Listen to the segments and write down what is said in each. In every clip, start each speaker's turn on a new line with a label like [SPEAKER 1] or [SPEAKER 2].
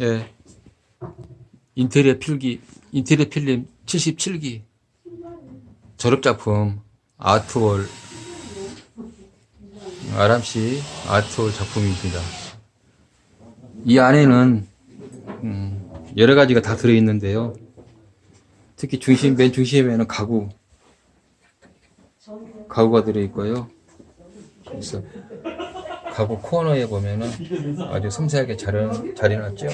[SPEAKER 1] 예. 인테리어 필기, 인테리어 필름 77기. 졸업작품, 아트월. 아람씨 아트월 작품입니다. 이 안에는, 음, 여러 가지가 다 들어있는데요. 특히 중심, 맨 중심에는 가구. 가구가 들어있고요. 그래서 가구 코너에 보면은 아주 섬세하게 잘, 해- 잘 해놨죠.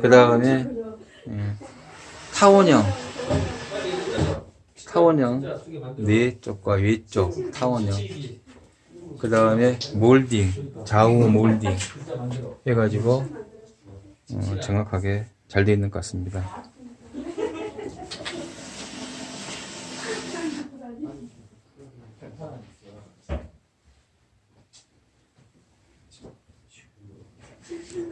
[SPEAKER 1] 그 다음에 타원형. 타원형. 네 쪽과 위쪽 타원형. 그 다음에 몰딩 좌우 몰딩. 해가지고 어, 정확하게 잘 되어 있는 것 같습니다.